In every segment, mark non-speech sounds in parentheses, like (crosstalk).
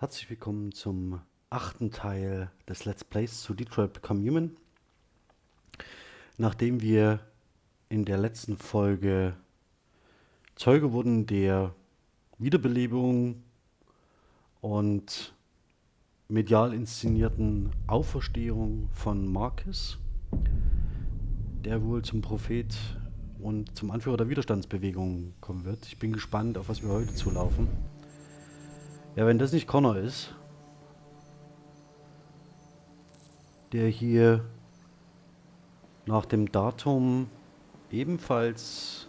Herzlich willkommen zum achten Teil des Let's Plays zu Detroit Become Human. Nachdem wir in der letzten Folge Zeuge wurden der Wiederbelebung und medial inszenierten Auferstehung von Marcus, der wohl zum Prophet und zum Anführer der Widerstandsbewegung kommen wird. Ich bin gespannt, auf was wir heute zulaufen. Ja, wenn das nicht Connor ist, der hier nach dem Datum ebenfalls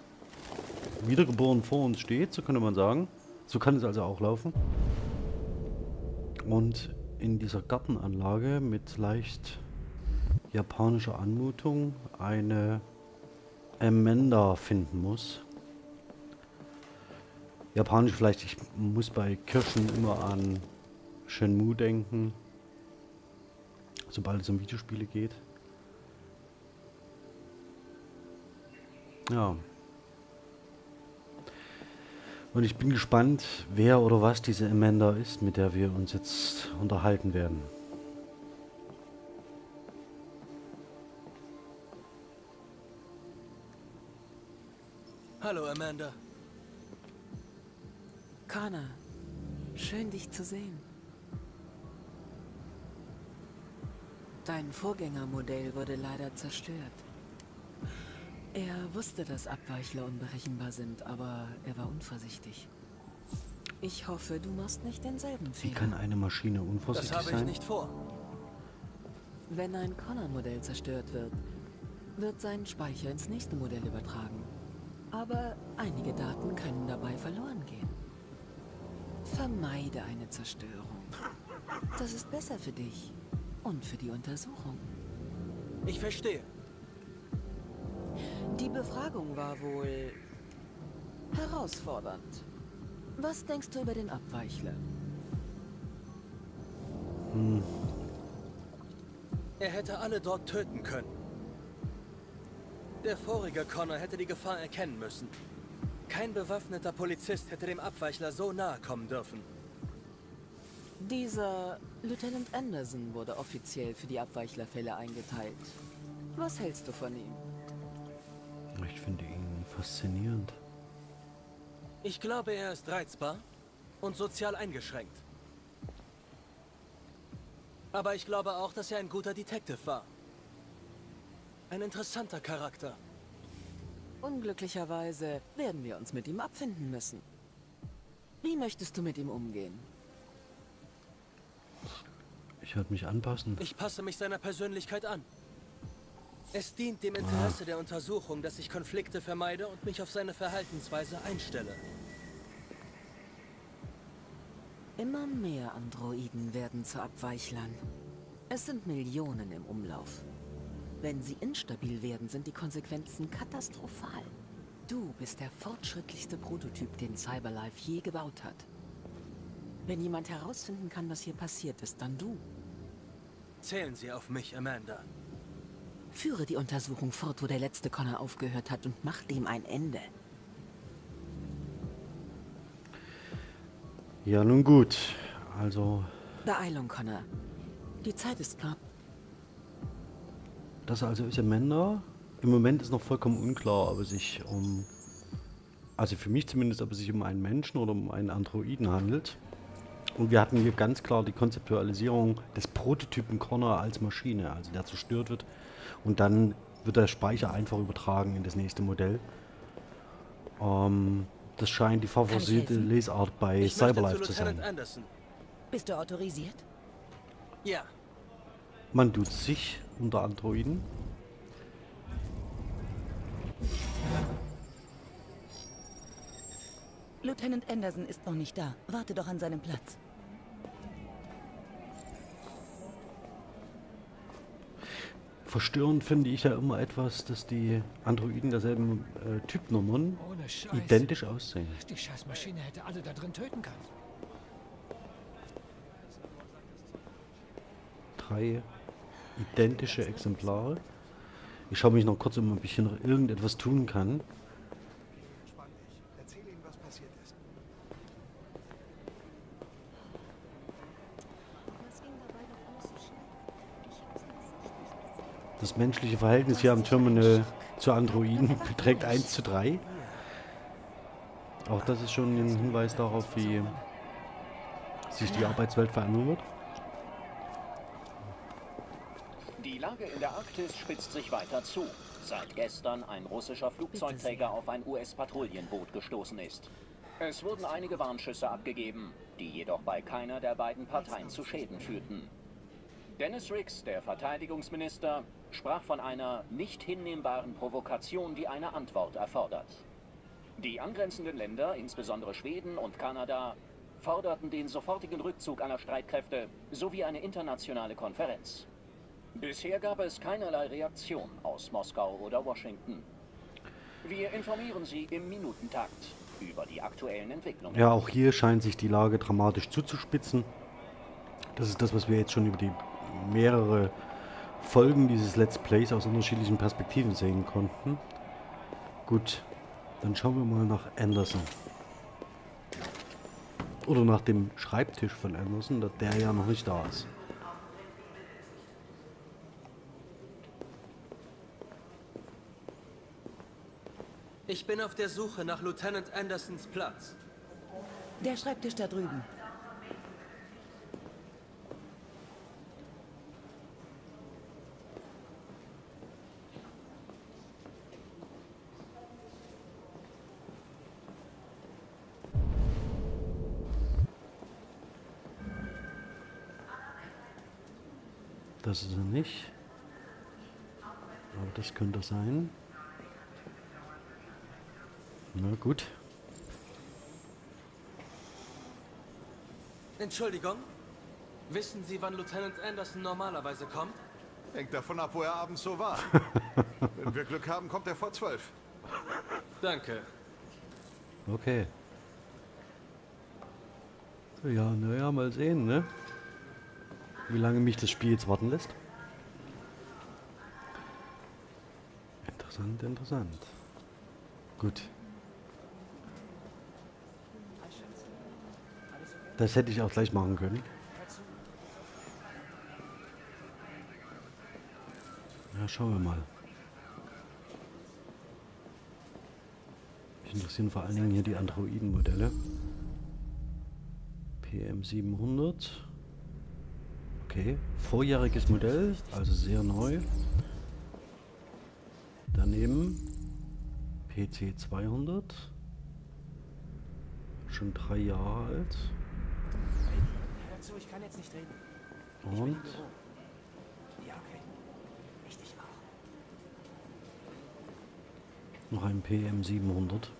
wiedergeboren vor uns steht, so könnte man sagen. So kann es also auch laufen. Und in dieser Gartenanlage mit leicht japanischer Anmutung eine Amanda finden muss. Japanisch vielleicht, ich muss bei Kirschen immer an Shenmue denken. Sobald es um Videospiele geht. Ja. Und ich bin gespannt, wer oder was diese Amanda ist, mit der wir uns jetzt unterhalten werden. Hallo, Amanda. Connor, schön dich zu sehen. Dein Vorgängermodell wurde leider zerstört. Er wusste, dass Abweichler unberechenbar sind, aber er war unvorsichtig. Ich hoffe, du machst nicht denselben Wie Fehler. kann eine Maschine unvorsichtig Das habe ich sein? nicht vor. Wenn ein Connor-Modell zerstört wird, wird sein Speicher ins nächste Modell übertragen. Aber einige Daten können dabei verloren gehen. Vermeide eine Zerstörung. Das ist besser für dich und für die Untersuchung. Ich verstehe. Die Befragung war wohl herausfordernd. Was denkst du über den Abweichler? Er hätte alle dort töten können. Der vorige Connor hätte die Gefahr erkennen müssen. Kein bewaffneter Polizist hätte dem Abweichler so nahe kommen dürfen. Dieser Lieutenant Anderson wurde offiziell für die Abweichlerfälle eingeteilt. Was hältst du von ihm? Ich finde ihn faszinierend. Ich glaube, er ist reizbar und sozial eingeschränkt. Aber ich glaube auch, dass er ein guter Detective war. Ein interessanter Charakter. Unglücklicherweise werden wir uns mit ihm abfinden müssen. Wie möchtest du mit ihm umgehen? Ich werde mich anpassen. Ich passe mich seiner Persönlichkeit an. Es dient dem Interesse der Untersuchung, dass ich Konflikte vermeide und mich auf seine Verhaltensweise einstelle. Immer mehr Androiden werden zu Abweichlern. Es sind Millionen im Umlauf. Wenn sie instabil werden, sind die Konsequenzen katastrophal. Du bist der fortschrittlichste Prototyp, den Cyberlife je gebaut hat. Wenn jemand herausfinden kann, was hier passiert ist, dann du. Zählen Sie auf mich, Amanda. Führe die Untersuchung fort, wo der letzte Connor aufgehört hat und mach dem ein Ende. Ja, nun gut. Also, Beeilung, Connor. Die Zeit ist knapp. Das also ist Amanda. Im Moment ist noch vollkommen unklar, ob es sich um... Also für mich zumindest, ob es sich um einen Menschen oder um einen Androiden handelt. Und wir hatten hier ganz klar die Konzeptualisierung des Prototypen Connor als Maschine, also der zerstört wird. Und dann wird der Speicher einfach übertragen in das nächste Modell. Ähm, das scheint die favorisierte? Lesart bei Ich Cyberlife zu zu sein. Anderson. Bist du autorisiert? Ja, Man tut sich unter Androiden. Lieutenant Anderson ist noch nicht da. Warte doch an seinem Platz. Verstörend finde ich ja immer etwas, dass die Androiden derselben äh, Typnummern identisch aussehen. Die Scheißmaschine hätte alle da drin töten können. Drei identische Exemplare. Ich schaue mich noch kurz um, ob ich hier noch irgendetwas tun kann. Das menschliche Verhältnis hier am Terminal zu Androiden (laughs) beträgt 1 zu 3. Auch das ist schon ein Hinweis darauf, wie sich die Arbeitswelt verändern wird. Lage in der Arktis spitzt sich weiter zu, seit gestern ein russischer Flugzeugträger auf ein US-Patrouillenboot gestoßen ist. Es wurden einige Warnschüsse abgegeben, die jedoch bei keiner der beiden Parteien zu Schäden führten. Dennis Riggs, der Verteidigungsminister, sprach von einer nicht hinnehmbaren Provokation, die eine Antwort erfordert. Die angrenzenden Länder, insbesondere Schweden und Kanada, forderten den sofortigen Rückzug aller Streitkräfte sowie eine internationale Konferenz. Bisher gab es keinerlei Reaktion aus Moskau oder Washington. Wir informieren Sie im Minutentakt über die aktuellen Entwicklungen. Ja, auch hier scheint sich die Lage dramatisch zuzuspitzen. Das ist das, was wir jetzt schon über die mehrere Folgen dieses Let's Plays aus unterschiedlichen Perspektiven sehen konnten. Gut, dann schauen wir mal nach Anderson. Oder nach dem Schreibtisch von Anderson, der ja noch nicht da ist. Ich bin auf der Suche nach Lieutenant Andersons Platz. Der Schreibtisch da drüben. Das ist er nicht. Aber das könnte sein. Na gut. Entschuldigung. Wissen Sie, wann Lieutenant Anderson normalerweise kommt? Hängt davon ab, wo er abends so war. (laughs) Wenn wir Glück haben, kommt er vor zwölf. Danke. Okay. Ja, naja, mal sehen, ne? Wie lange mich das Spiel jetzt warten lässt. Interessant, interessant. Gut. Das hätte ich auch gleich machen können. Ja, schauen wir mal. Mich interessieren vor allen Dingen hier die Androiden-Modelle. PM700. Okay, vorjähriges Modell, also sehr neu. Daneben PC 200. Schon drei Jahre alt. Zu, ich kann jetzt nicht reden. Und Ja, okay. Richtig auch. noch ein PM 700.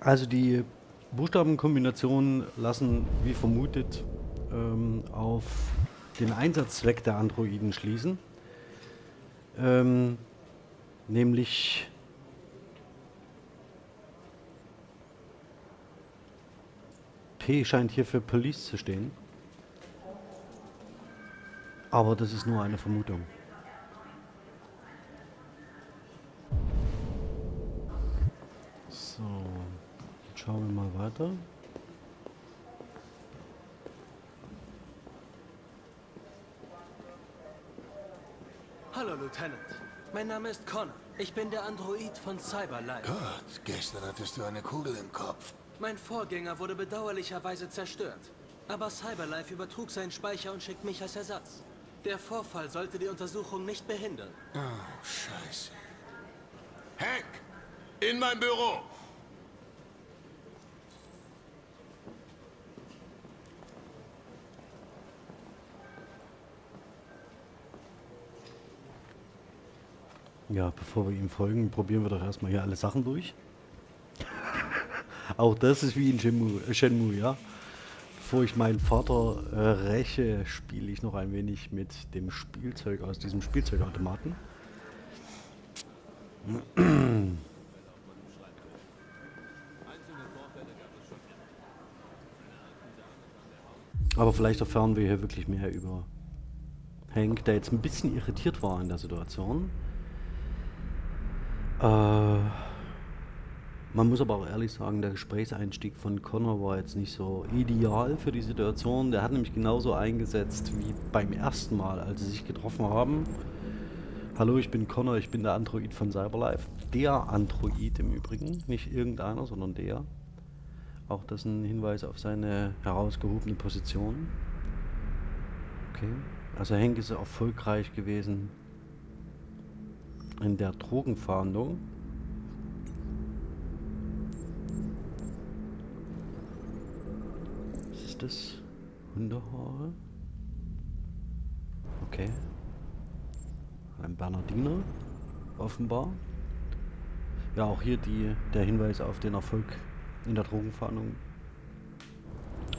Also die Buchstabenkombinationen lassen, wie vermutet, ähm, auf den Einsatzzweck der Androiden schließen. Ähm, nämlich P scheint hier für Police zu stehen. Aber das ist nur eine Vermutung. So, jetzt schauen wir mal weiter. Hallo, Lieutenant. Mein Name ist Connor. Ich bin der Android von Cyberlife. Gott, gestern hattest du eine Kugel im Kopf. Mein Vorgänger wurde bedauerlicherweise zerstört. Aber Cyberlife übertrug seinen Speicher und schickt mich als Ersatz. Der Vorfall sollte die Untersuchung nicht behindern. Oh, scheiße. Hank! In mein Büro! Ja, bevor wir ihm folgen, probieren wir doch erstmal hier alle Sachen durch. Auch das ist wie in Shenmue, äh, Shenmue ja. Bevor ich meinen Vater äh, räche, spiele ich noch ein wenig mit dem Spielzeug aus diesem Spielzeugautomaten. Aber vielleicht erfahren wir hier wirklich mehr über Hank, der jetzt ein bisschen irritiert war in der Situation. Äh, Man muss aber auch ehrlich sagen, der Gesprächseinstieg von Connor war jetzt nicht so ideal für die Situation. Der hat nämlich genauso eingesetzt wie beim ersten Mal, als sie sich getroffen haben. Hallo, ich bin Connor, ich bin der Android von Cyberlife. Der Android im Übrigen, nicht irgendeiner, sondern der. Auch das ein Hinweis auf seine herausgehobene Position. Okay, also Henk ist erfolgreich gewesen in der Drogenfahndung. Ist das? Hundehaare? Okay. Ein Bernardiner, offenbar. Ja, auch hier die, der Hinweis auf den Erfolg in der Drogenfahndung.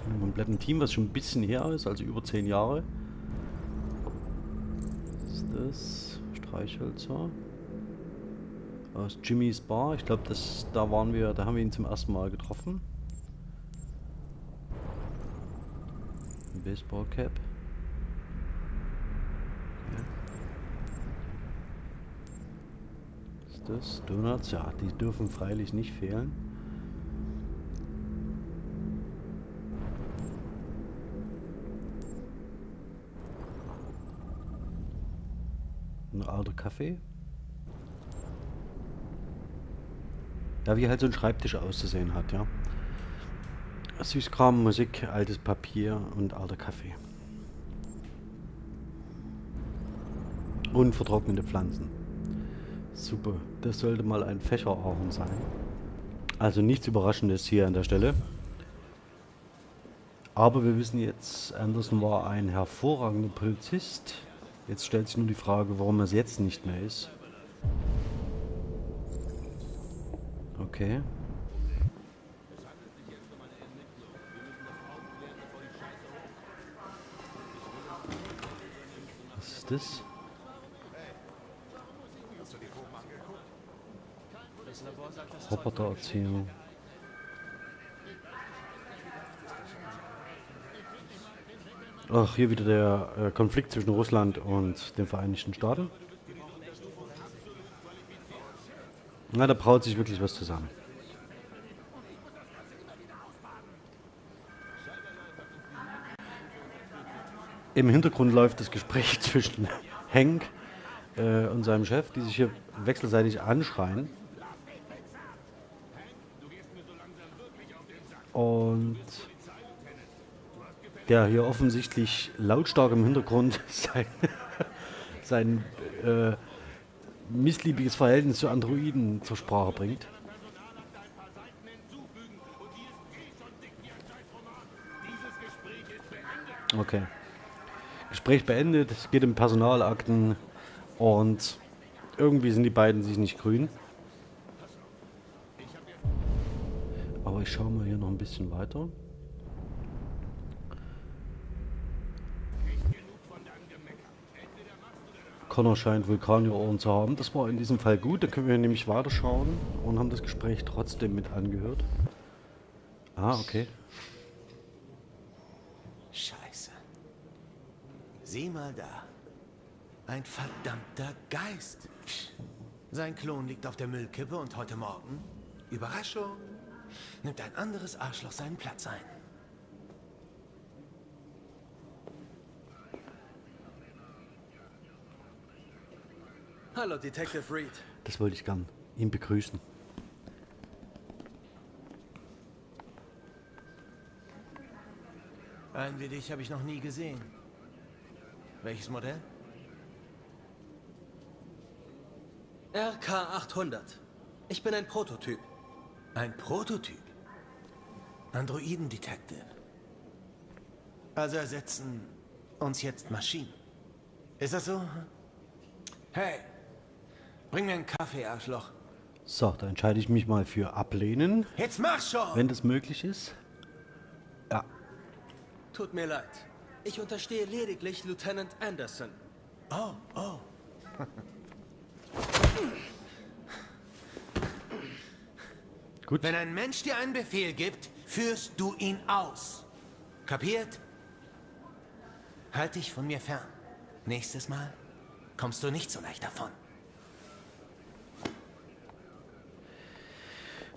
Ein kompletten Team, was schon ein bisschen her ist, also über zehn Jahre. Was ist das? Streichhölzer. Aus Jimmys Bar. Ich glaube, da waren wir, da haben wir ihn zum ersten Mal getroffen. Baseballcap. Okay. Ist das? Donuts? Ja, die dürfen freilich nicht fehlen. Ein alter Kaffee. Ja, wie halt so ein Schreibtisch auszusehen hat, ja. Süßkram, Musik, altes Papier und alter Kaffee. Und vertrocknete Pflanzen. Super, das sollte mal ein Fächerahorn sein. Also nichts Überraschendes hier an der Stelle. Aber wir wissen jetzt, Anderson war ein hervorragender Polizist. Jetzt stellt sich nur die Frage, warum er es jetzt nicht mehr ist. Okay. Ist das? Robotererzählung. Ach, hier wieder der äh, Konflikt zwischen Russland und den Vereinigten Staaten. Na, da braut sich wirklich was zusammen. Im Hintergrund läuft das Gespräch (laughs) zwischen Hank äh, und seinem Chef, die sich hier wechselseitig anschreien. Und der hier offensichtlich lautstark im Hintergrund (laughs) sein, sein äh, missliebiges Verhältnis zu Androiden zur Sprache bringt. Okay. Gespräch beendet, es geht um Personalakten und irgendwie sind die beiden sich nicht grün. Aber ich schaue mal hier noch ein bisschen weiter. Connor scheint Vulkaniohren zu haben. Das war in diesem Fall gut. Da können wir nämlich weiterschauen und haben das Gespräch trotzdem mit angehört. Ah, okay. Scheiße. Sieh mal da. Ein verdammter Geist. Sein Klon liegt auf der Müllkippe und heute Morgen, Überraschung, nimmt ein anderes Arschloch seinen Platz ein. Hallo, Detective Reed. Das wollte ich gern ihn begrüßen. Einen wie dich habe ich noch nie gesehen. Welches Modell? RK-800. Ich bin ein Prototyp. Ein Prototyp. Androiden-Detective. Also ersetzen uns jetzt Maschinen. Ist das so? Hey, bring mir einen Kaffee, Arschloch. So, da entscheide ich mich mal für ablehnen, Jetzt mach schon! wenn das möglich ist. Ja, Tut mir leid. Ich unterstehe lediglich Lieutenant Anderson. Oh, oh. (laughs) gut. Wenn ein Mensch dir einen Befehl gibt, führst du ihn aus. Kapiert? Halt dich von mir fern. Nächstes Mal kommst du nicht so leicht davon.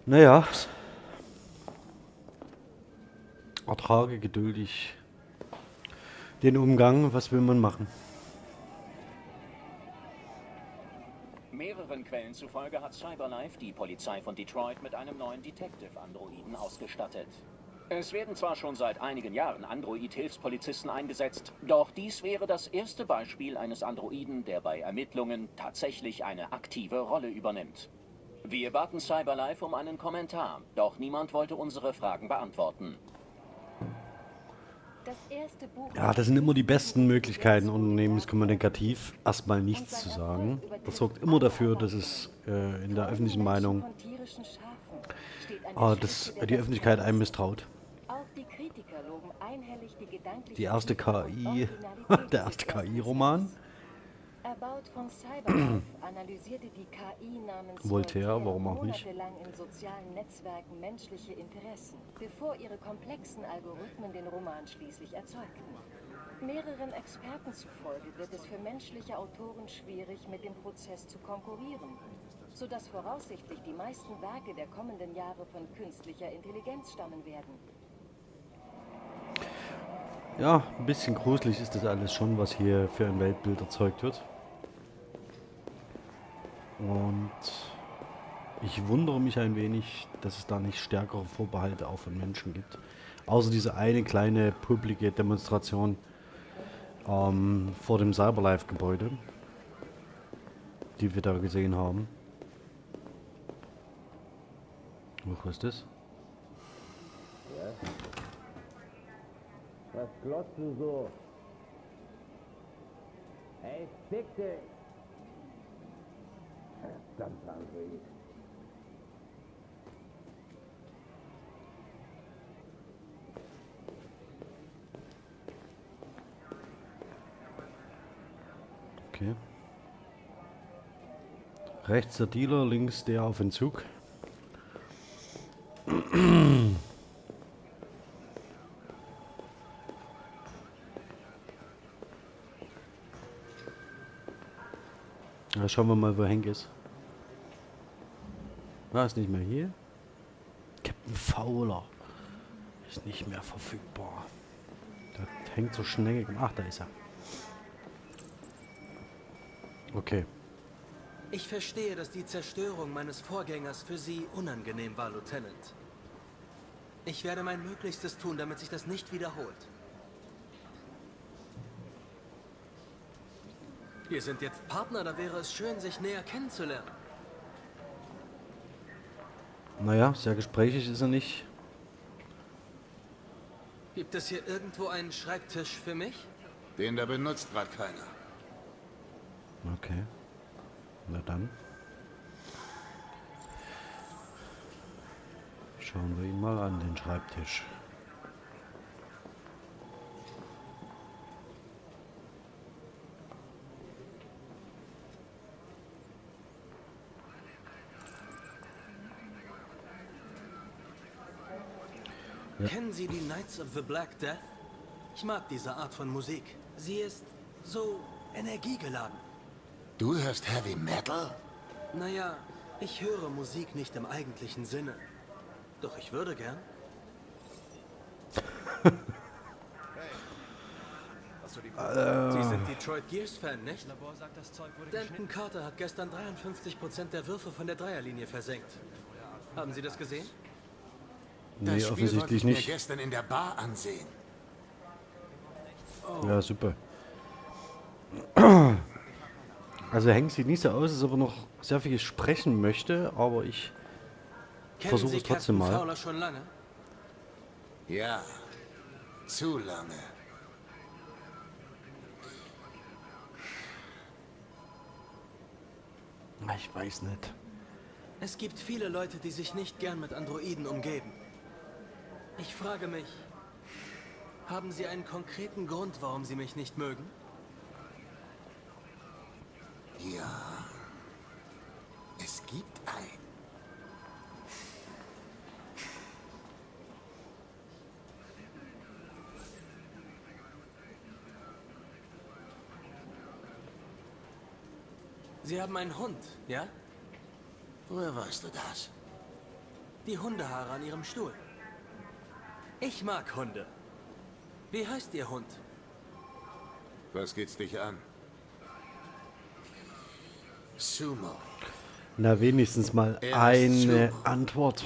Naja. Ertrage geduldig den Umgang. Was will man machen? Mehreren Quellen zufolge hat Cyberlife die Polizei von Detroit mit einem neuen Detective-Androiden ausgestattet. Es werden zwar schon seit einigen Jahren Android-Hilfspolizisten eingesetzt, doch dies wäre das erste Beispiel eines Androiden, der bei Ermittlungen tatsächlich eine aktive Rolle übernimmt. Wir baten Cyberlife um einen Kommentar, doch niemand wollte unsere Fragen beantworten. Ja, das sind immer die besten Möglichkeiten, unternehmenskommunikativ erstmal nichts zu sagen. Das sorgt immer dafür, dass es äh, in der öffentlichen Meinung äh, dass die Öffentlichkeit einem misstraut. Die erste KI, (laughs) der erste KI-Roman. Erbaut von Cyberlife (clears throat) analysierte die KI namens Voltaire, warum auch nicht? monatelang in sozialen Netzwerken menschliche Interessen, bevor ihre komplexen Algorithmen den Roman schließlich erzeugten. Mehreren Experten zufolge wird es für menschliche Autoren schwierig, mit dem Prozess zu konkurrieren, sodass voraussichtlich die meisten Werke der kommenden Jahre von künstlicher Intelligenz stammen werden. Ja, ein bisschen gruselig ist das alles schon, was hier für ein Weltbild erzeugt wird. Und ich wundere mich ein wenig, dass es da nicht stärkere Vorbehalte auch von Menschen gibt. Außer diese eine kleine publike Demonstration ähm, vor dem Cyberlife-Gebäude, die wir da gesehen haben. Was ist das? Was glotzt du so? Hey, fick dich! Verdammt, André. Okay. Rechts der Dealer, links der auf Entzug. Schauen wir mal, wo Hank ist. War ist nicht mehr hier? Captain Fowler ist nicht mehr verfügbar. Das hängt so schnell. Ach, da ist er. Okay. Ich verstehe, dass die Zerstörung meines Vorgängers für Sie unangenehm war, Lieutenant. Ich werde mein Möglichstes tun, damit sich das nicht wiederholt. Wir sind jetzt Partner, da wäre es schön, sich näher kennenzulernen. Naja, sehr gesprächig ist er nicht. Gibt es hier irgendwo einen Schreibtisch für mich? Den da benutzt gerade keiner. Okay. Na dann. Schauen wir ihn mal an, den Schreibtisch. Ja. Kennen Sie die Knights of the Black Death? Ich mag diese Art von Musik. Sie ist so energiegeladen. Du hörst Heavy Metal? Naja, ich höre Musik nicht im eigentlichen Sinne. Doch ich würde gern. Sie sind Detroit Gears Fan, nicht? Denton Carter hat gestern 53% der Würfe von der Dreierlinie versenkt. Haben Sie das gesehen? Nee, das offensichtlich nicht. Gestern in der Bar ansehen. Oh. Ja, super. Also Hank sieht nicht so aus, als ob er noch sehr viel sprechen möchte, aber ich versuche es trotzdem mal. Fowler schon lange? Ja, zu lange. Ich weiß nicht. Es gibt viele Leute, die sich nicht gern mit Androiden umgeben. Ich frage mich, haben Sie einen konkreten Grund, warum Sie mich nicht mögen? Ja, es gibt einen. Sie haben einen Hund, ja? Woher weißt du das? Die Hundehaare an ihrem Stuhl. Ich mag Hunde. Wie heißt Ihr Hund? Was geht's dich an? Sumo. Na, wenigstens mal eine Sumo. Antwort.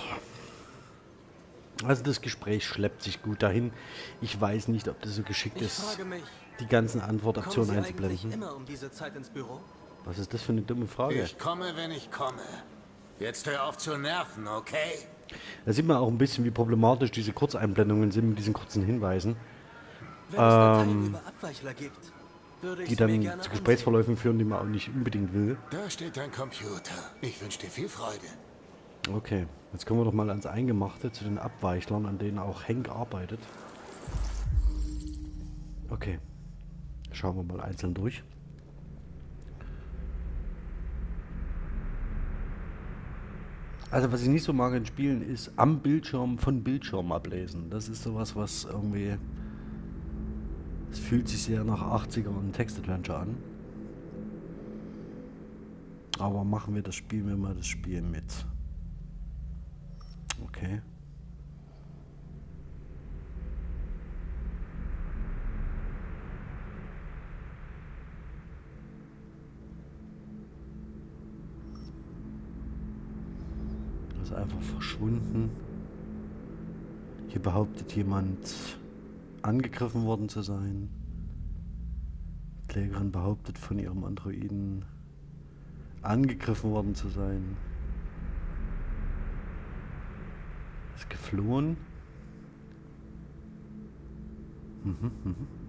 Also das Gespräch schleppt sich gut dahin. Ich weiß nicht, ob das so geschickt Ich ist, mich, die ganzen Antwortoptionen einzublenden. immer um diese Zeit ins Büro? Was ist das für eine dumme Frage? Ich komme, wenn ich komme. Jetzt hör auf zu nerven, okay? Da sieht man auch ein bisschen, wie problematisch diese Kurzeinblendungen sind mit diesen kurzen Hinweisen, Wenn es Abweichler gibt, würde ich Ähm, die dann gerne zu ansehen. Gesprächsverläufen führen, die man auch nicht unbedingt will. Da steht dein Computer. Ich wünsche dir viel Freude. Okay, jetzt kommen wir doch mal ans Eingemachte, zu den Abweichlern, an denen auch Henk arbeitet. Okay, schauen wir mal einzeln durch. Also was ich nicht so mag in Spielen ist am Bildschirm von Bildschirm ablesen. Das ist sowas, was irgendwie... Es fühlt sich sehr nach 80er und Text-Adventure an. Aber machen wir das, spielen wir mal das Spiel mit. Okay. Ist einfach verschwunden. Hier behauptet jemand, angegriffen worden zu sein. Die Klägerin behauptet von ihrem Androiden, angegriffen worden zu sein. Ist geflohen. Mhm, mhm.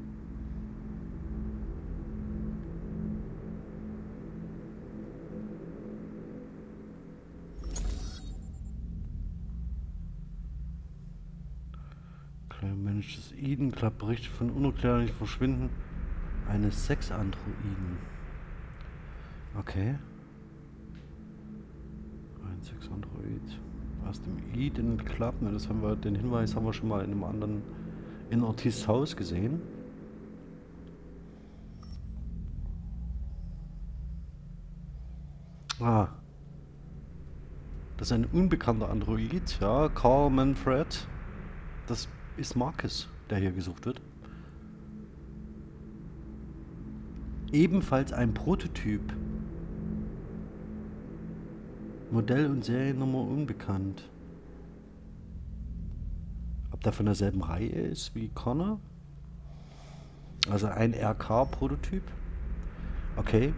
Eden klappt Berichte von unerklärlichen Verschwinden eines Sexandroiden. Okay. Ein Sexandroid. Aus dem Eden Club, das haben wir, den Hinweis haben wir schon mal in einem anderen, in Ortiz Haus gesehen. Ah. Das ist ein unbekannter Android, ja, Carl Manfred. Das ist Marcus, der hier gesucht wird. Ebenfalls ein Prototyp. Modell und Seriennummer unbekannt. Ob der von derselben Reihe ist wie Connor? Also ein RK-Prototyp. Okay.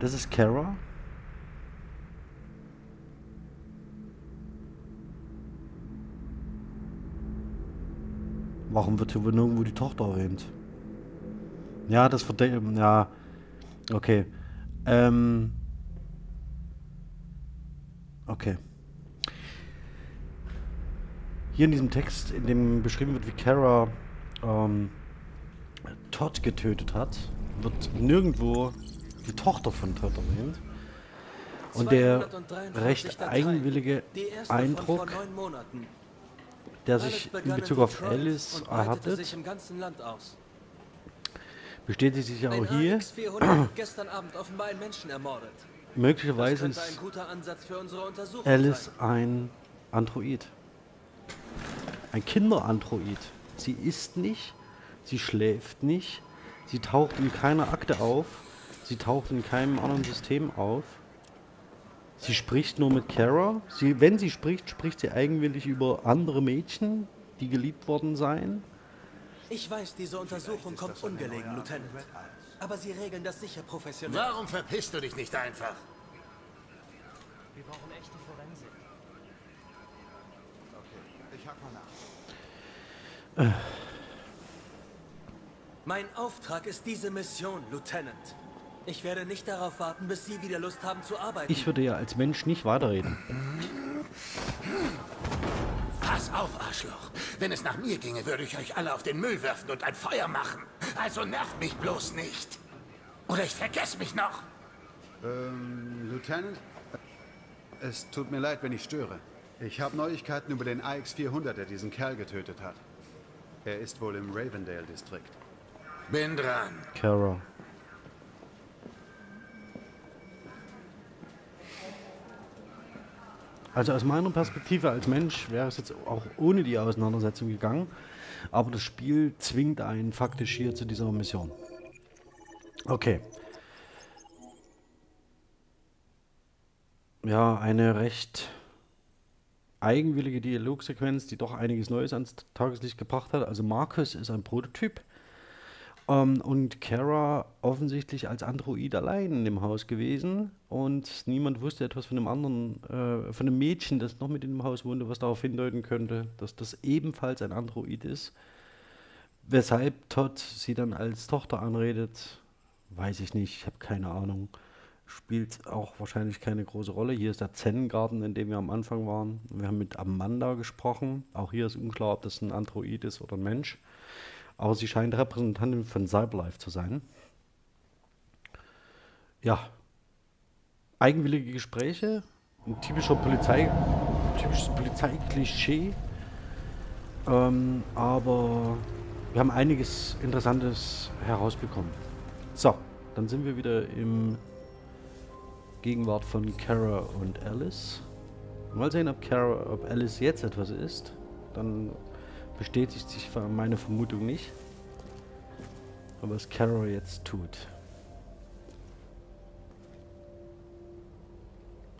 Das ist Kara. Warum wird hier wohl nirgendwo die Tochter erwähnt? Ja, das verdeckt. Ja. Okay. Ähm. Okay. Hier in diesem Text, in dem beschrieben wird, wie Kara ähm, Todd getötet hat, wird nirgendwo die Tochter von Todd erwähnt. Und der 243 recht eigenwillige Eindruck, Monaten. Der sich in Bezug auf Alice erhattet, bestätigt sich ja Ein auch hier. AX400 hat gestern Abend offenbar einen Menschen ermordet. Das Möglicherweise ein ist Untersuchung Alice ein Android. Ein Kinderandroid. Sie isst nicht, sie schläft nicht, sie taucht in keiner Akte auf, sie taucht in keinem anderen System auf. Sie spricht nur mit Kara. Sie, wenn sie spricht, spricht sie eigenwillig über andere Mädchen, die geliebt worden seien. Ich weiß, diese Untersuchung kommt ungelegen, Lieutenant. Aber Sie regeln das sicher professionell. Warum verpisst du dich nicht einfach? Wir brauchen echte Forensik. Ich hack mal nach. Mein Auftrag ist diese Mission, Lieutenant. Ich werde nicht darauf warten, bis Sie wieder Lust haben zu arbeiten. Ich würde ja als Mensch nicht weiterreden. Pass auf, Arschloch. Wenn es nach mir ginge, würde ich euch alle auf den Müll werfen und ein Feuer machen. Also nervt mich bloß nicht. Oder ich vergesse mich noch. Ähm, Lieutenant? Es tut mir leid, wenn ich störe. Ich habe Neuigkeiten über den AX-400, der diesen Kerl getötet hat. Er ist wohl im Ravendale-Distrikt. Bin dran. Kara. Also aus meiner Perspektive als Mensch wäre es jetzt auch ohne die Auseinandersetzung gegangen. Aber das Spiel zwingt einen faktisch hier zu dieser Mission. Okay. Ja, eine recht eigenwillige Dialogsequenz, die doch einiges Neues ans Tageslicht gebracht hat. Also Markus ist ein Prototyp ähm, und Kara offensichtlich als Android allein in dem Haus gewesen und niemand wusste etwas von dem anderen, äh, von dem Mädchen, das noch mit in dem Haus wohnte, was darauf hindeuten könnte, dass das ebenfalls ein Android ist. Weshalb Todd sie dann als Tochter anredet, weiß ich nicht, ich habe keine Ahnung. Spielt auch wahrscheinlich keine große Rolle. Hier ist der Zen-Garten, in dem wir am Anfang waren. Wir haben mit Amanda gesprochen. Auch hier ist unklar, ob das ein Android ist oder ein Mensch aber sie scheint Repräsentantin von Cyberlife zu sein. Ja, eigenwillige Gespräche, ein typischer Polizei, typisches Polizeiklischee, ähm, aber wir haben einiges Interessantes herausbekommen. So, dann sind wir wieder im Gegenwart von Kara und Alice. Mal sehen, ob, Kara, ob Alice jetzt etwas ist. Dann bestätigt sich meine Vermutung nicht. Aber was Carol jetzt tut.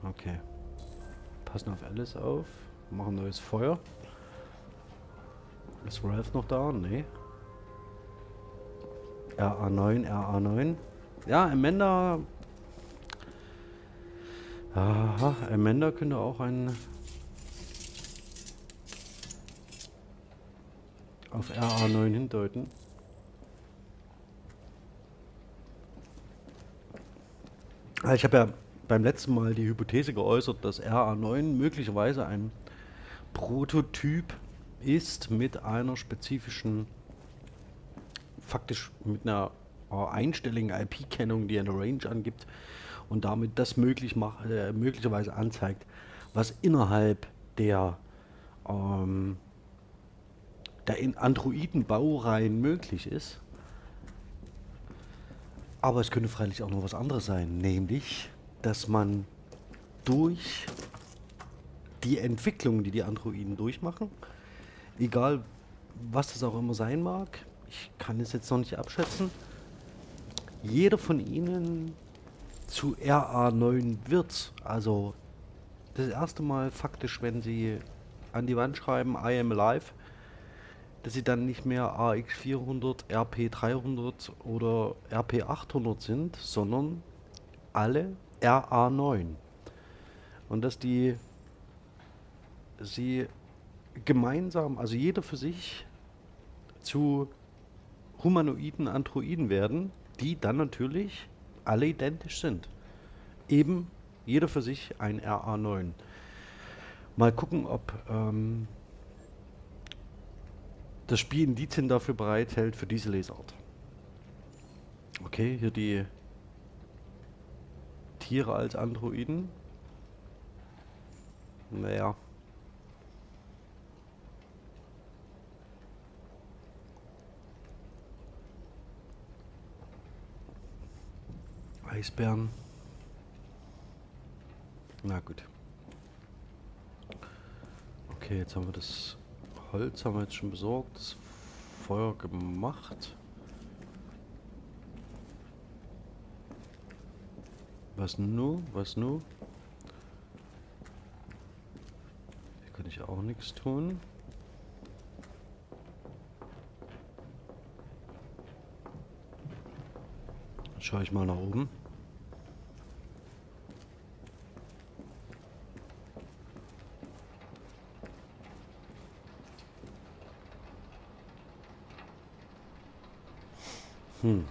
Okay. Passen auf Alice auf. Machen neues Feuer. Ist Ralph noch da? Nee. RA9, RA9. Ja, Amanda... Aha, Amanda könnte auch ein auf RA9 hindeuten. Ah, ich habe ja beim letzten Mal die Hypothese geäußert, dass RA9 möglicherweise ein Prototyp ist mit einer spezifischen, faktisch mit einer einstelligen IP-Kennung, die eine Range angibt und damit das möglich macht, äh, möglicherweise anzeigt, was innerhalb der ähm, der in Androiden-Baureihen möglich ist. Aber es könnte freilich auch noch was anderes sein, nämlich, dass man durch die Entwicklung, die die Androiden durchmachen, egal was das auch immer sein mag, ich kann es jetzt noch nicht abschätzen, jeder von ihnen zu RA9 wird. Also das erste Mal faktisch, wenn sie an die Wand schreiben, I am alive, dass sie dann nicht mehr AX400, RP300 oder RP800 sind, sondern alle RA9. Und dass die sie gemeinsam, also jeder für sich, zu humanoiden Androiden werden, die dann natürlich alle identisch sind. Eben jeder für sich ein RA9. Mal gucken, ob ähm, das Spiel Indizien dafür bereithält für diese Lesart. Okay, hier die Tiere als Androiden. Naja. Eisbären. Na gut. Okay, jetzt haben wir das Holz haben wir jetzt schon besorgt. Das Feuer gemacht. Was nu? Was nu? Hier kann ich auch nichts tun. Schaue ich mal nach oben. Hm.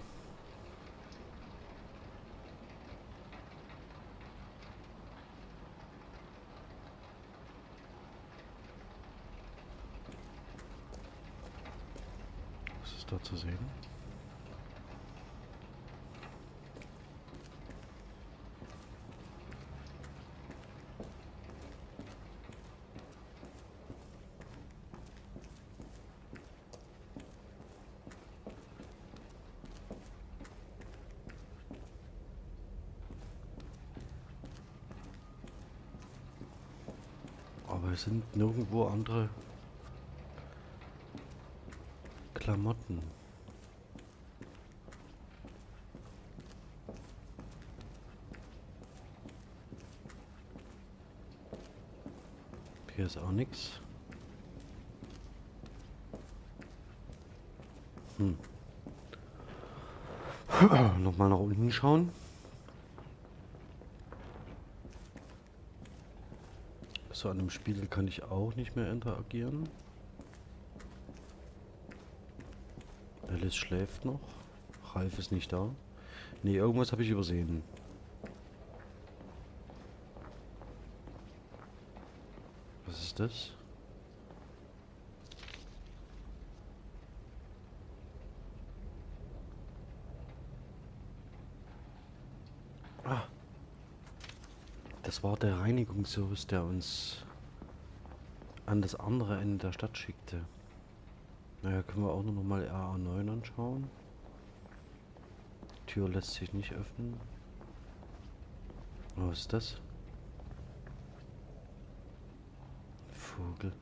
Was ist da zu sehen? Sind nirgendwo andere Klamotten. Hier ist auch nichts. Hm. (clears throat) Nochmal nach unten schauen. So an dem Spiegel kann ich auch nicht mehr interagieren. Alice schläft noch. Ralf ist nicht da. Ne, irgendwas habe ich übersehen. Was ist das? Das war der Reinigungsservice, der uns an das andere Ende der Stadt schickte. Naja, können wir auch noch mal RA9 anschauen. Die Tür lässt sich nicht öffnen. Was ist das? Vogel.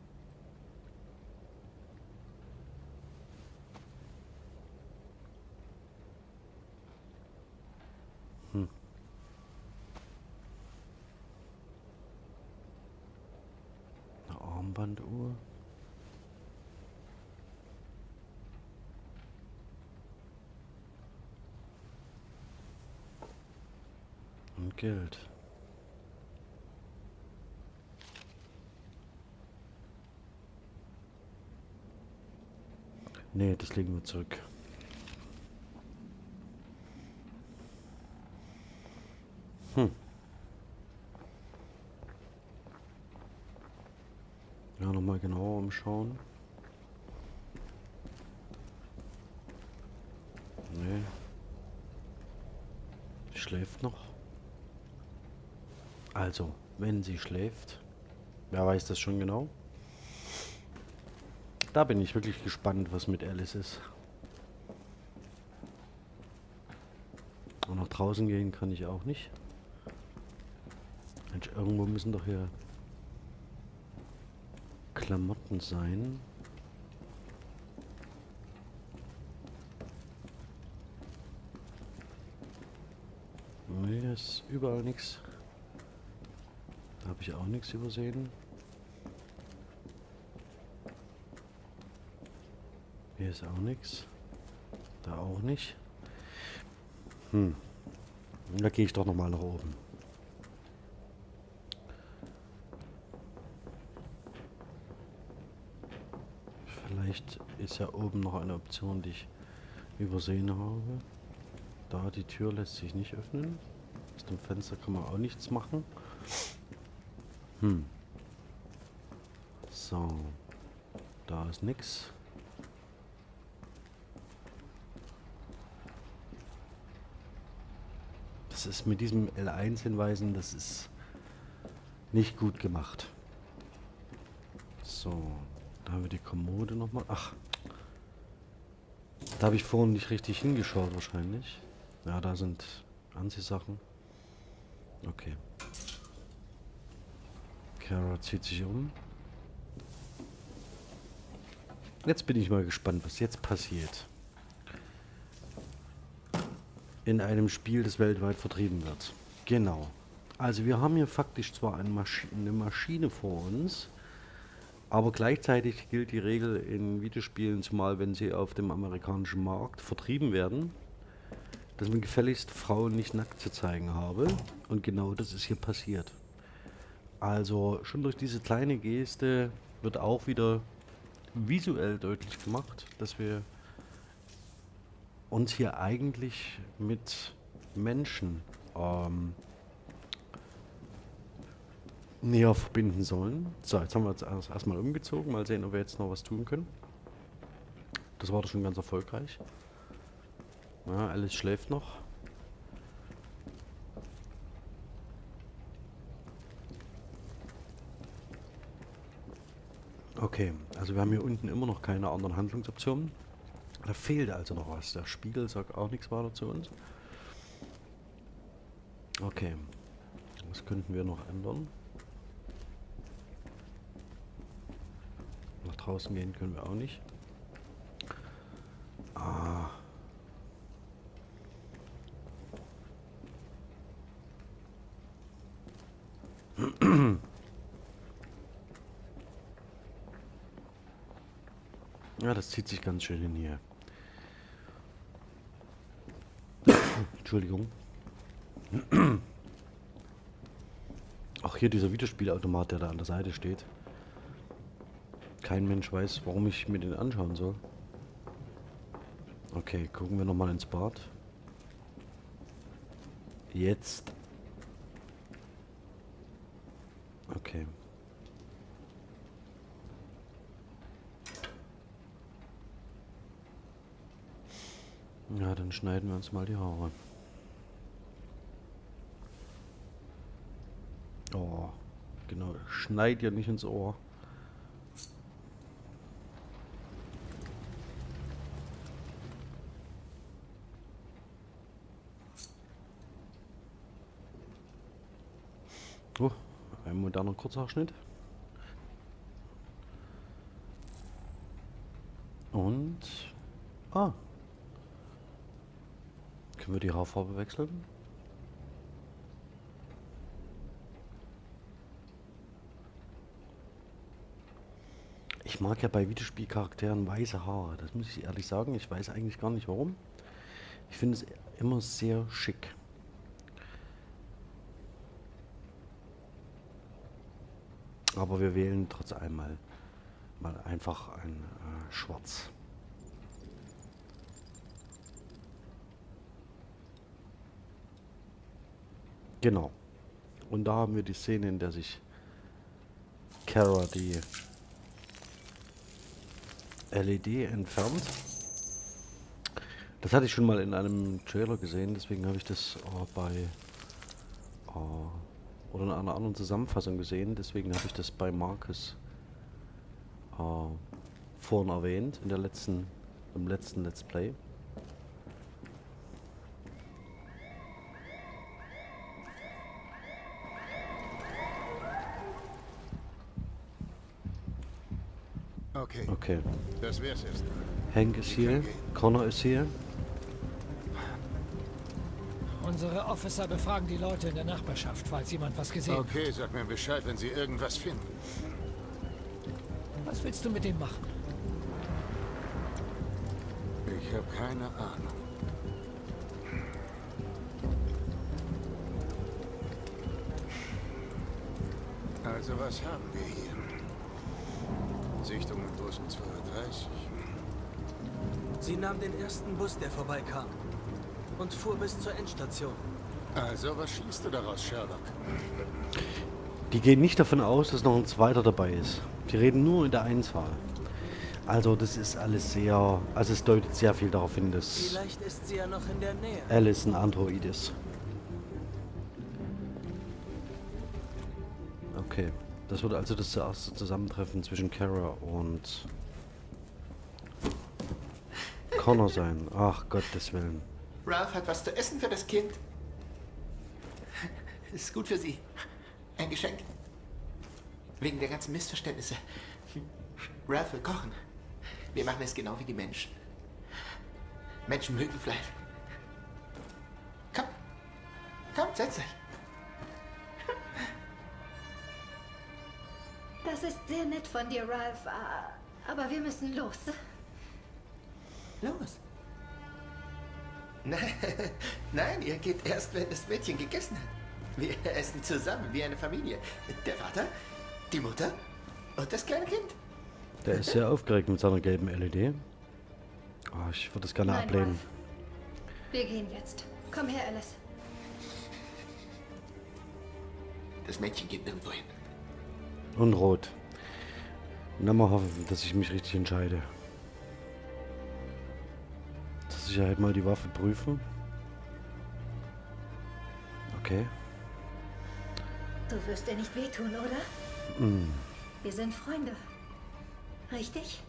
Hm. Eine Armbanduhr. Geld. Nee, das legen wir zurück. Hm. Ja, nochmal genauer umschauen. Nee. Schläft noch. Also, wenn sie schläft, wer weiß das schon genau? Da bin ich wirklich gespannt, was mit Alice ist. Und nach draußen gehen kann ich auch nicht. Mensch, irgendwo müssen doch hier Klamotten sein. Nee, ist überall nichts. Da habe ich auch nichts übersehen. Hier ist auch nichts. Da auch nicht. Hm. Da gehe ich doch nochmal nach oben. Vielleicht ist ja oben noch eine Option, die ich übersehen habe. Da, die Tür lässt sich nicht öffnen. Aus dem Fenster kann man auch nichts machen. Hm. So. Da ist nichts. Das ist mit diesem L1-Hinweisen, das ist nicht gut gemacht. So. Da haben wir die Kommode nochmal. Ach. Da habe ich vorhin nicht richtig hingeschaut wahrscheinlich. Ja, da sind Anziehsachen. Okay. Kara zieht sich um. Jetzt bin ich mal gespannt, was jetzt passiert. In einem Spiel, das weltweit vertrieben wird. Genau. Also wir haben hier faktisch zwar eine, Maschi eine Maschine vor uns, aber gleichzeitig gilt die Regel in Videospielen, zumal wenn sie auf dem amerikanischen Markt vertrieben werden, dass man gefälligst Frauen nicht nackt zu zeigen habe. Und genau das ist hier passiert. Also schon durch diese kleine Geste wird auch wieder visuell deutlich gemacht, dass wir uns hier eigentlich mit Menschen ähm, näher verbinden sollen. So, jetzt haben wir uns erst erstmal umgezogen. Mal sehen, ob wir jetzt noch was tun können. Das war doch schon ganz erfolgreich. Ja, Alice schläft noch. Okay, also wir haben hier unten immer noch keine anderen Handlungsoptionen. Da fehlt also noch was. Der Spiegel sagt auch nichts weiter zu uns. Okay. Was könnten wir noch ändern? draußen gehen können wir auch nicht. Ah. (clears throat) Ja, das zieht sich ganz schön in hier. (coughs) Entschuldigung. Auch hier dieser Videospielautomat, der da an der Seite steht. Kein Mensch weiß, warum ich mir den anschauen soll. Okay, gucken wir nochmal ins Bad. Jetzt. Okay. Ja, dann schneiden wir uns mal die Haare. Oh, genau. Schneid ja nicht ins Ohr. Oh, ein moderner Kurzhaarschnitt. Und... Ah. Können wir die Haarfarbe wechseln? Ich mag ja bei Videospielcharakteren weiße Haare. Das muss ich ehrlich sagen. Ich weiß eigentlich gar nicht warum. Ich finde es immer sehr schick. Aber wir wählen trotz allem mal, mal einfach ein äh, Schwarz. Genau. Und da haben wir die Szene, in der sich Kara die LED entfernt. Das hatte ich schon mal in einem Trailer gesehen, deswegen habe ich das äh, bei äh, oder in einer anderen Zusammenfassung gesehen, deswegen habe ich das bei Marcus äh, vorhin erwähnt in der letzten im letzten Let's Play. Okay, Okay. das wär's erstmal. Hank ist hier, Connor ist hier. Unsere Officer befragen die Leute in der Nachbarschaft, falls jemand was gesehen hat. Okay, sag mir Bescheid, wenn Sie irgendwas finden. Was willst du mit dem machen? Ich habe keine Ahnung. Also was haben wir hier? In Bus 32. Sie nahm den ersten Bus, der vorbeikam. Und fuhr bis zur Endstation. Also, was schließt du daraus, Sherlock? Die gehen nicht davon aus, dass noch ein zweiter dabei ist. Die reden nur in der Einzahl. Also das ist alles sehr, also es deutet sehr viel darauf hin, dass Vielleicht ist sie ja noch in der Nähe. Alice ein Android ist. Okay, das wird also das erste Zusammentreffen zwischen Kara und Connor sein. Ach Gottes Willen. Ralph hat was zu essen für das Kind. Ist gut für Sie. Ein Geschenk. Wegen der ganzen Missverständnisse. Ralph will kochen. Wir machen es genau wie die Menschen. Menschen mögen Fleisch. Komm. Komm, setz dich. Das ist sehr nett von dir, Ralph. Aber wir müssen los. Los. Nein, (laughs) nein, ihr geht erst, wenn das Mädchen gegessen hat. Wir essen zusammen, wie eine Familie. Der Vater, die Mutter und das kleine Kind. Der ist sehr aufgeregt mit seiner gelben LED. Ah, ich würde das gerne Nein, ablehnen. Ralph. Wir gehen jetzt. Komm her, Alice. Das Mädchen geht nirgendwo hin. Und rot. Na mal hoffen, dass ich mich richtig entscheide. Zur Sicherheit mal die Waffe prüfen. Okay. Du wirst dir nicht wehtun, oder? Mm. Wir sind Freunde. Richtig?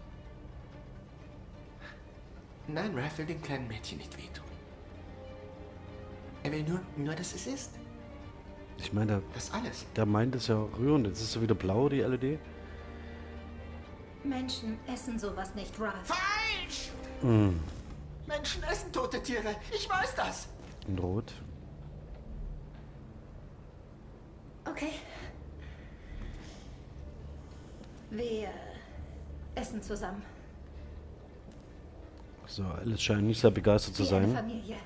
Nein, Ralph will dem kleinen Mädchen nicht wehtun. Er will nur, nur, dass es ist. Ich meine, der, Das alles. der meint es ja rührend. Jetzt ist so wieder blau, die LED. Menschen essen sowas nicht, Ralph. Falsch! Hm. Menschen essen tote Tiere. Ich weiß das. In Rot. Okay. Wir essen zusammen. So, Alice scheint nicht sehr begeistert zu Wie sein. Familie.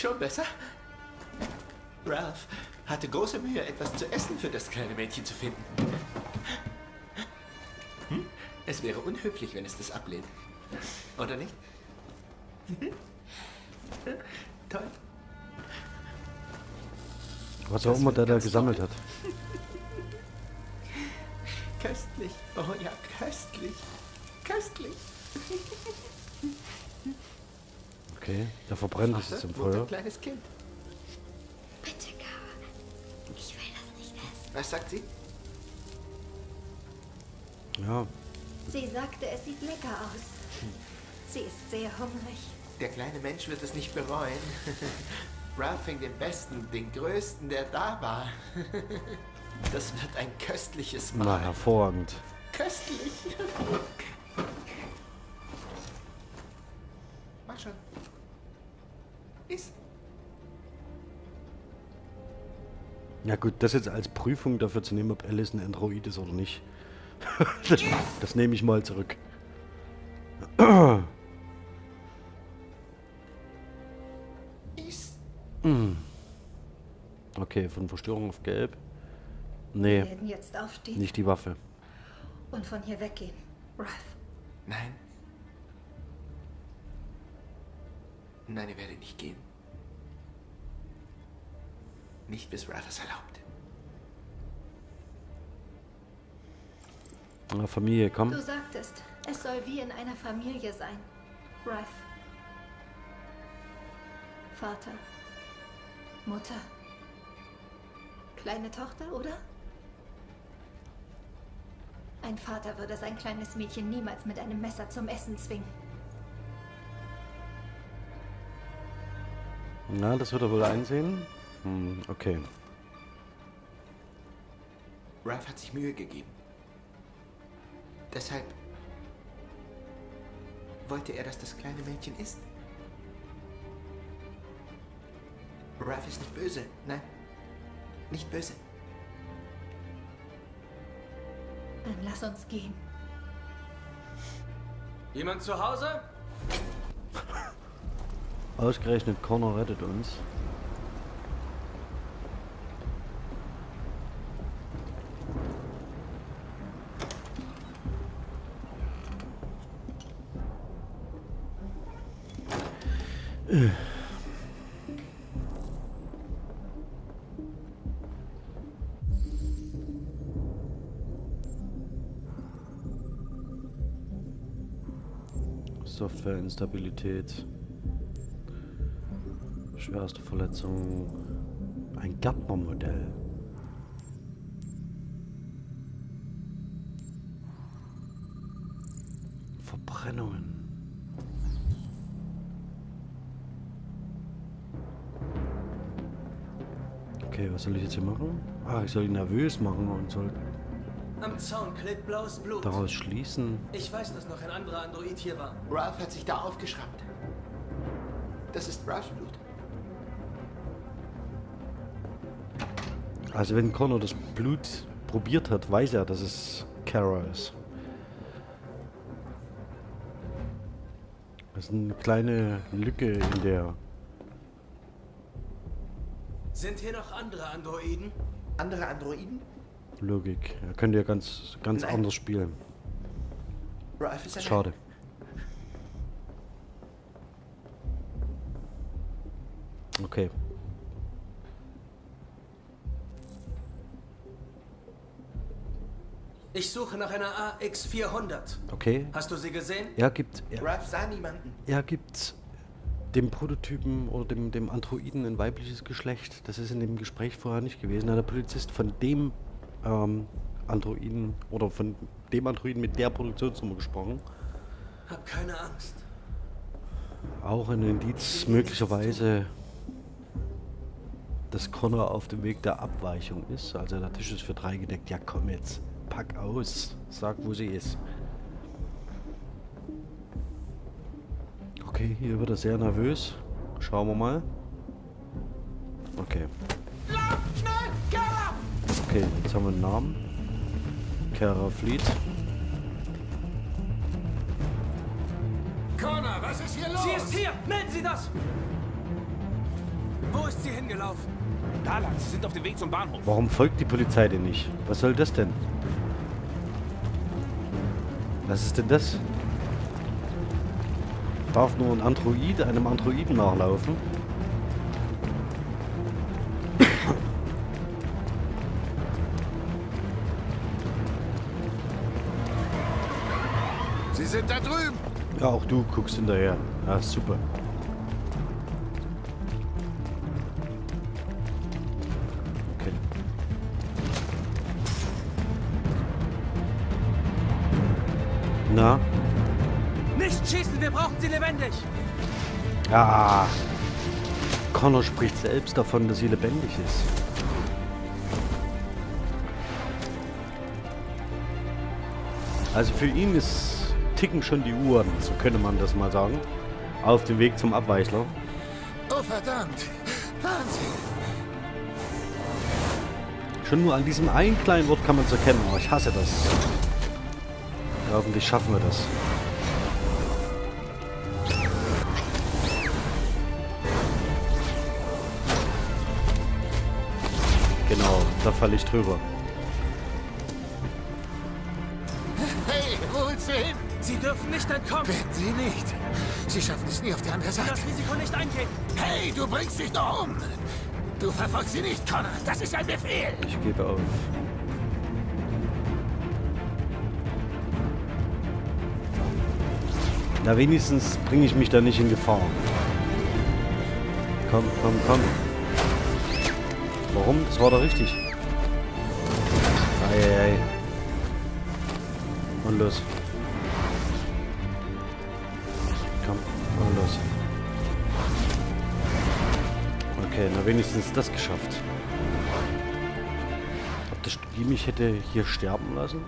Schon besser? Ralph hatte große Mühe, etwas zu essen für das kleine Mädchen zu finden. Hm? Es wäre unhöflich, wenn es das ablehnt. Oder nicht? (laughs) Toll. Was auch immer der da gesammelt hat. Köstlich. Oh ja, köstlich. Köstlich. (laughs) Okay, der verbrennt es jetzt im Feuer. ein kleines Kind? Bitte, Kara. Ich will das nicht essen. Was sagt sie? Ja, Sie sagte, es sieht lecker aus. Sie ist sehr hungrig. Der kleine Mensch wird es nicht bereuen. (laughs) Ralph fing den besten, den größten, der da war. (laughs) Das wird ein köstliches na Mahl. hervorragend. Köstlich. (laughs) Iss. Ja gut, das jetzt als Prüfung dafür zu nehmen, ob Alice ein Android ist oder nicht. (laughs) das, das nehme ich mal zurück. Iss. Okay, von Verstörung auf Gelb. Wir Nee, werden jetzt aufstehen nicht die Waffe. und von hier weggehen. Ralph, Nein. Nein, ihr werdet nicht gehen. Nicht bis Ralph es erlaubt. Na, Familie, komm. du sagtest, es soll wie in einer Familie sein. Ralph. Vater. Mutter. Kleine Tochter, oder? Ein Vater würde sein kleines Mädchen niemals mit einem Messer zum Essen zwingen. Na, das wird er wohl einsehen. Hm, okay. Ralph hat sich Mühe gegeben. Deshalb wollte er, dass das kleine Mädchen isst. Ralph ist nicht böse. Nein, nicht böse. Dann lass uns gehen. Jemand zu Hause? Ausgerechnet Connor rettet uns. Softwareinstabilität. Schwerste Verletzung. Ein Gärtnermodell. Verbrennungen. Okay, was soll ich jetzt hier machen? Ah, ich soll ihn nervös machen und soll Am Zaun klebt blaues Blut. daraus schließen. Ich weiß, dass noch ein anderer Android hier war. Ralph hat sich da aufgeschrammt. Das ist Ralphs Blut. Also wenn Connor das Blut probiert hat, weiß er, dass es Kara ist. Das ist eine kleine Lücke in der... Sind hier noch andere Androiden? Andere Androiden? Logik. Er könnte ja ganz, ganz Nein. anders spielen. Ralph ist. Schade. Okay. Ich suche nach einer AX400. Okay. Hast du sie gesehen? Er gibt, er, Ralph sah niemanden. er gibt dem Prototypen oder dem, dem Androiden ein weibliches Geschlecht. Das ist in dem Gespräch vorher nicht gewesen. Da hat der Polizist von dem ähm, Androiden oder von dem Androiden mit der Produktionsnummer gesprochen. Hab keine Angst. Auch ein Indiz möglicherweise dass Connor auf dem Weg der Abweichung ist. Also der Tisch ist für drei gedeckt. Ja komm jetzt, pack aus. Sag, wo sie ist. Okay, hier wird er sehr nervös. Schauen wir mal. Okay. Okay, jetzt haben wir einen Namen. Kara Fleet. Connor, was ist hier los? Sie ist hier! Melden Sie das! Wo ist sie hingelaufen? Da lang, sie sind auf dem Weg zum Bahnhof. Warum folgt die Polizei denn nicht? Was soll das denn? Was ist denn das? Darf nur ein Android einem Androiden nachlaufen? Sie sind da drüben. Ja, auch du guckst hinterher. Ja, super. Connor spricht selbst davon, dass sie lebendig ist. Also für ihn ist ticken schon die Uhren, so könnte man das mal sagen. Auf dem Weg zum Abweichler. Oh, verdammt. Wahnsinn. Schon nur an diesem einen kleinen Wort kann man es erkennen, aber ich hasse das. Ja, hoffentlich schaffen wir das. Genau, da falle ich drüber. Hey, wo willst du hin? Sie dürfen nicht entkommen! Werden Sie nicht. Sie schaffen es nie auf die andere Seite. Das Risiko nicht eingehen! Hey, du bringst dich doch um. Du verfolgst sie nicht, Connor. Das ist ein Befehl. Ich gebe auf. Na, wenigstens bringe ich mich da nicht in Gefahr. Komm, komm, komm. Warum? Das war doch richtig. Eieiei. Und los. Komm, und los. Okay, na wenigstens das geschafft. Ob das Spiel mich hätte hier sterben lassen?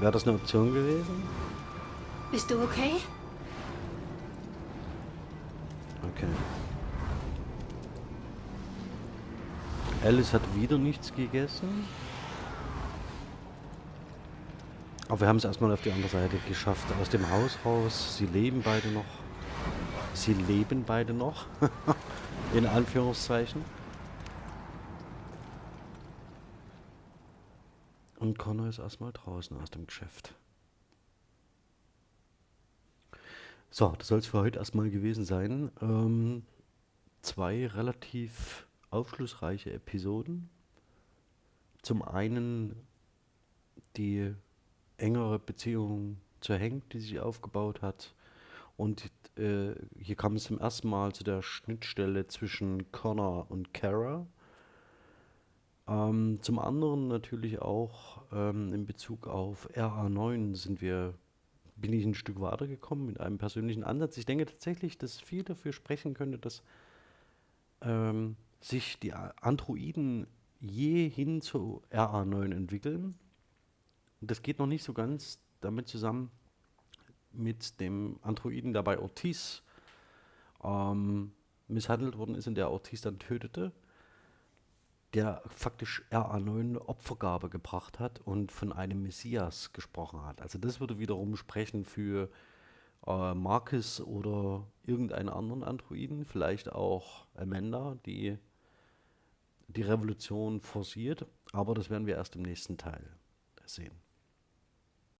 Wäre das eine Option gewesen? Bist du okay? Alice hat wieder nichts gegessen. Aber wir haben es erstmal auf die andere Seite geschafft. Aus dem Haus raus. Sie leben beide noch. Sie leben beide noch. (laughs) In Anführungszeichen. Und Connor ist erstmal draußen aus dem Geschäft. So, das soll es für heute erstmal gewesen sein. Ähm, zwei relativ aufschlussreiche Episoden. Zum einen die engere Beziehung zu Hank, die sich aufgebaut hat. Und äh, hier kam es zum ersten Mal zu der Schnittstelle zwischen Connor und Kara. Ähm, zum anderen natürlich auch ähm, in Bezug auf RA9 sind wir, bin ich ein Stück weitergekommen mit einem persönlichen Ansatz. Ich denke tatsächlich, dass viel dafür sprechen könnte, dass ähm, sich die Androiden je hin zu RA9 entwickeln. Und das geht noch nicht so ganz damit zusammen mit dem Androiden, der bei Ortiz ähm, misshandelt worden ist und der Ortiz dann tötete, der faktisch RA9 Opfergabe gebracht hat und von einem Messias gesprochen hat. Also das würde wiederum sprechen für äh, Marcus oder irgendeinen anderen Androiden, vielleicht auch Amanda, die die Revolution forciert, aber das werden wir erst im nächsten Teil sehen.